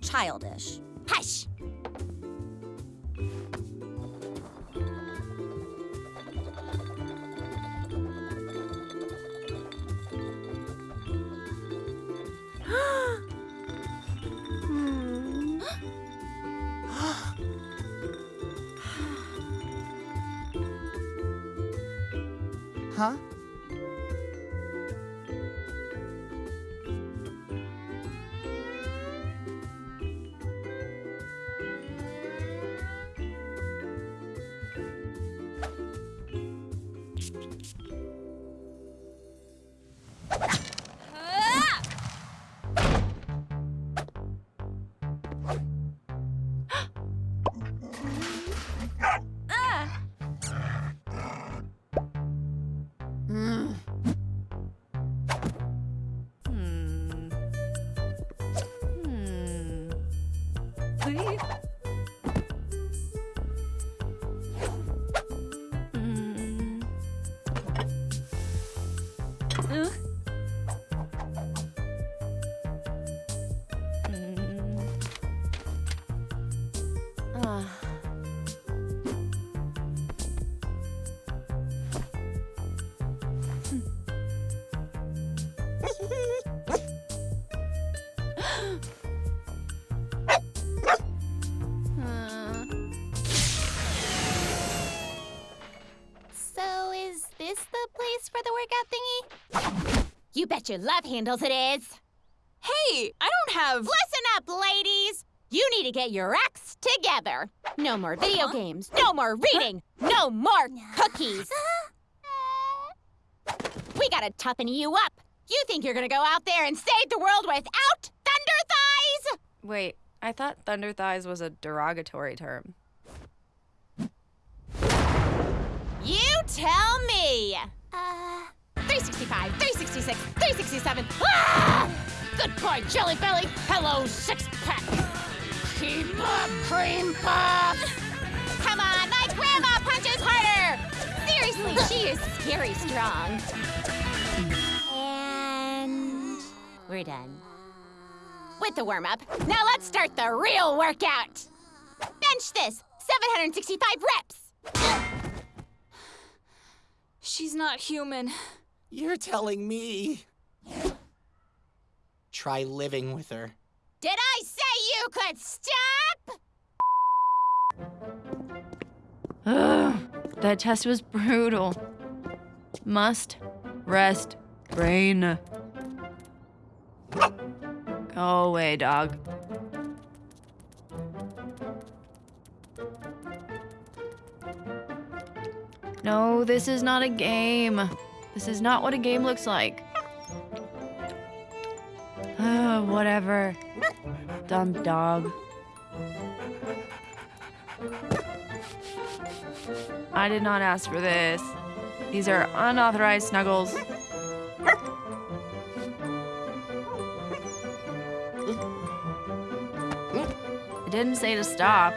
childish. Hush! Huh? Is this the place for the workout thingy? You bet your love handles it is. Hey, I don't have. Listen up, ladies! You need to get your acts together. No more video games, no more reading, no more cookies. We gotta toughen you up. You think you're gonna go out there and save the world without Thunder Thighs? Wait, I thought thunder thighs was a derogatory term. You tell me. Uh. 365, 366, 367. Ah! Good boy, Jelly Belly. Hello, six pack. Keep up, cream puff. Come on, my grandma punches harder. Seriously, she is scary strong. And we're done. With the warm up, now let's start the real workout. Bench this, 765 reps. She's not human. You're telling me. Try living with her. Did I say you could stop? Ugh, that test was brutal. Must rest brain. Oh, Go away, dog. No, this is not a game. This is not what a game looks like. Ah, whatever. Dumb dog. I did not ask for this. These are unauthorized snuggles. I didn't say to stop.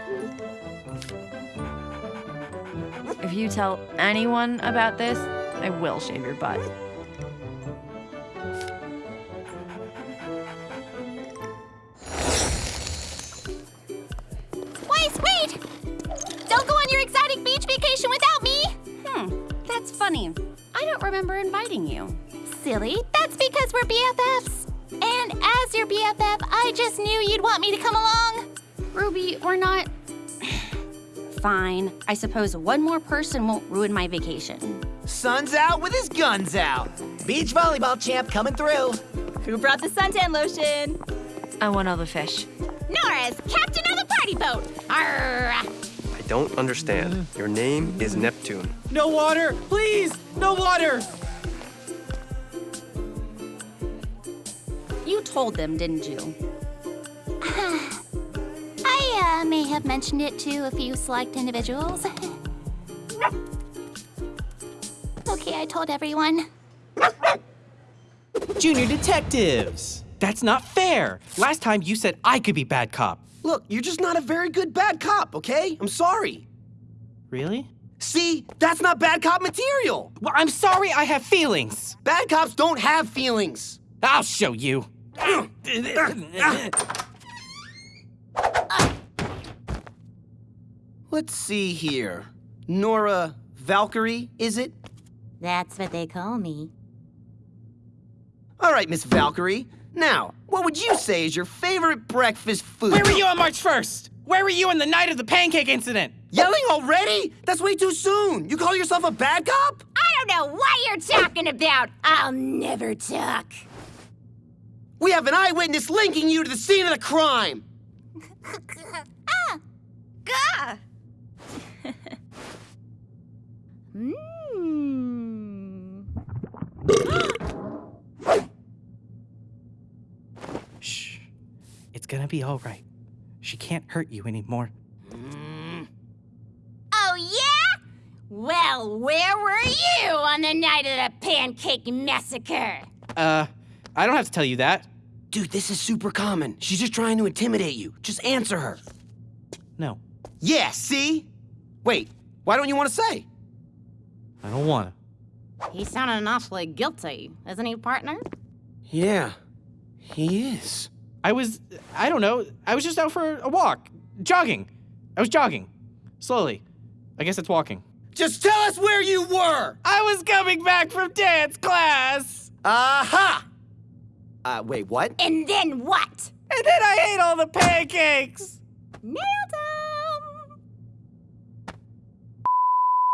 If you tell anyone about this, I will shave your butt. Wait! Don't go on your exotic beach vacation without me! Hmm, that's funny. I don't remember inviting you. Silly, that's because we're BFFs. And as your BFF, I just knew you'd want me to come along. Ruby, we're not. Fine. I suppose one more person won't ruin my vacation. Sun's out with his guns out. Beach volleyball champ coming through. Who brought the suntan lotion? I want all the fish. Nora's captain of the party boat. Arr! I don't understand. Your name is Neptune. No water, please! No water! You told them, didn't you? I uh, may have mentioned it to a few select individuals. Okay, I told everyone. Junior detectives! That's not fair! Last time you said I could be bad cop. Look, you're just not a very good bad cop, okay? I'm sorry. Really? See? That's not bad cop material! Well, I'm sorry I have feelings! Bad cops don't have feelings! I'll show you! Let's see here. Nora Valkyrie, is it? That's what they call me. All right, Miss Valkyrie. Now, what would you say is your favorite breakfast food? Where were you on March 1st? Where were you on the night of the pancake incident? Yelling already? That's way too soon. You call yourself a bad cop? I don't know what you're talking about. I'll never talk. We have an eyewitness linking you to the scene of the crime. Ah, gah! Mmm. gonna be all right. She can't hurt you anymore. Oh, yeah? Well, where were you on the night of the pancake massacre? Uh, I don't have to tell you that. Dude, this is super common. She's just trying to intimidate you. Just answer her. No, Yeah, see? Wait, why don't you want to say? I don't wanna. He sounded awfully guilty, isn't he, partner? Yeah, he is. I was, I don't know, I was just out for a walk. Jogging. I was jogging. Slowly. I guess it's walking. Just tell us where you were! I was coming back from dance class! Aha! Uh, wait, what? And then what? And then I ate all the pancakes! Nailed him!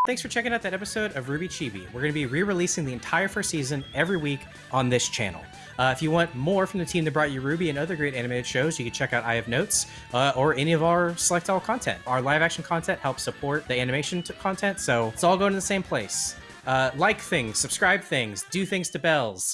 Thanks for checking out that episode of RWBY Chibi. We're going to be re releasing the entire first season every week on this channel. Uh, if you want more from the team that brought you RWBY and other great animated shows, you can check out I Have Notes uh, or any of our Select All content. Our live action content helps support the animation content, so it's all going to the same place. Uh, like things, subscribe things, do things to bells.